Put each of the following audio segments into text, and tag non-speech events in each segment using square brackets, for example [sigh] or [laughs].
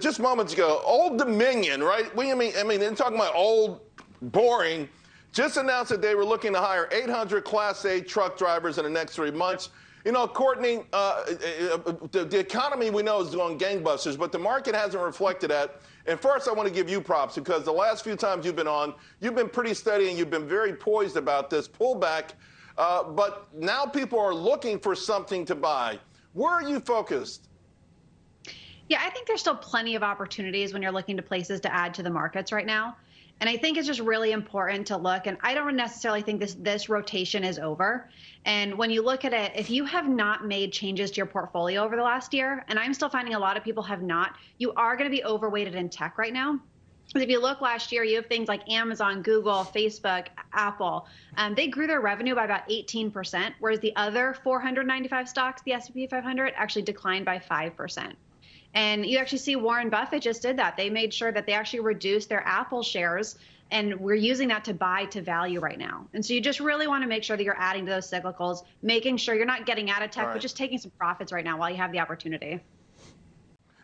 just moments ago, Old Dominion, right? We, I mean, I mean, they're talking about old, boring. Just announced that they were looking to hire 800 Class A truck drivers in the next three months. You know, Courtney, uh, uh, uh, the, the, economy we know is going gangbusters, but the market hasn't reflected that. And first, I want to give you props because the last few times you've been on, you've been pretty steady and you've been very poised about this pullback. Uh, but now people are looking for something to buy. Where are you focused? Yeah, I think there's still plenty of opportunities when you're looking to places to add to the markets right now. And I think it's just really important to look. And I don't necessarily think this this rotation is over. And when you look at it, if you have not made changes to your portfolio over the last year, and I'm still finding a lot of people have not, you are going to be overweighted in tech right now. Because if you look last year, you have things like Amazon, Google, Facebook, Apple. Um, they grew their revenue by about 18%, whereas the other 495 stocks, the S&P 500, actually declined by 5%. And you actually see Warren Buffett just did that. They made sure that they actually reduced their Apple shares and we're using that to buy to value right now. And so you just really want to make sure that you're adding to those cyclicals, making sure you're not getting out of tech, right. but just taking some profits right now while you have the opportunity.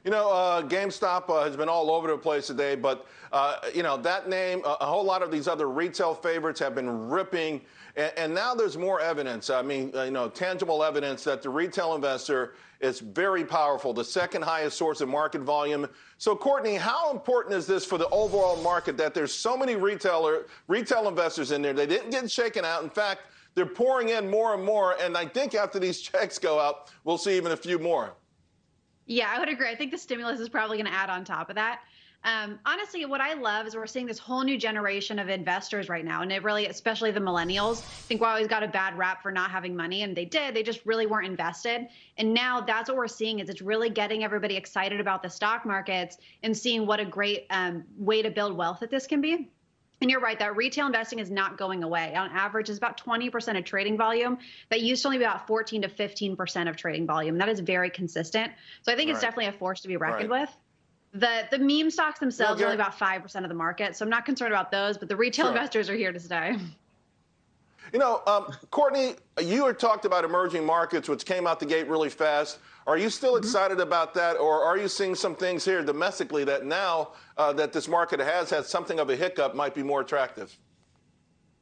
You know, uh, GameStop uh, has been all over the place today, but, uh, you know, that name, a whole lot of these other retail favorites have been ripping. And, and now there's more evidence, I mean, uh, you know, tangible evidence that the retail investor is very powerful, the second highest source of market volume. So, Courtney, how important is this for the overall market that there's so many retailer, retail investors in there? They didn't get shaken out. In fact, they're pouring in more and more. And I think after these [laughs] checks go out, we'll see even a few more. Yeah, I would agree. I think the stimulus is probably going to add on top of that. Um, honestly, what I love is we're seeing this whole new generation of investors right now, and it really, especially the millennials, I think we always got a bad rap for not having money, and they did. They just really weren't invested, and now that's what we're seeing is it's really getting everybody excited about the stock markets and seeing what a great um, way to build wealth that this can be. And you're right, that retail investing is not going away. On average, it's about 20% of trading volume. That used to only be about 14 to 15% of trading volume. That is very consistent. So I think right. it's definitely a force to be reckoned right. with. The the meme stocks themselves are only about five percent of the market, so I'm not concerned about those. But the retail sure. investors are here to stay. [laughs] You know, um, Courtney, you had talked about emerging markets, which came out the gate really fast. Are you still mm-hmm. excited about that, or are you seeing some things here domestically that now uh, that this market has had something of a hiccup might be more attractive?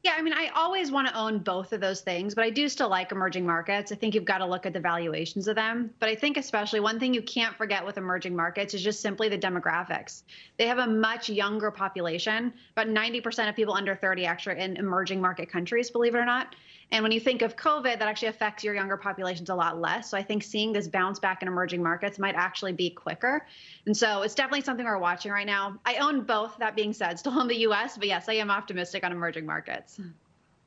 Yeah, I mean, I always want to own both of those things, but I do still like emerging markets. I think you've got to look at the valuations of them. But I think, especially, one thing you can't forget with emerging markets is just simply the demographics. They have a much younger population, about 90% of people under 30 actually in emerging market countries, believe it or not. And when you think of COVID, that actually affects your younger populations a lot less. So I think seeing this bounce back in emerging markets might actually be quicker. And so it's definitely something we're watching right now. I own both, that being said, still in the US, but yes, I am optimistic on emerging markets. conversa.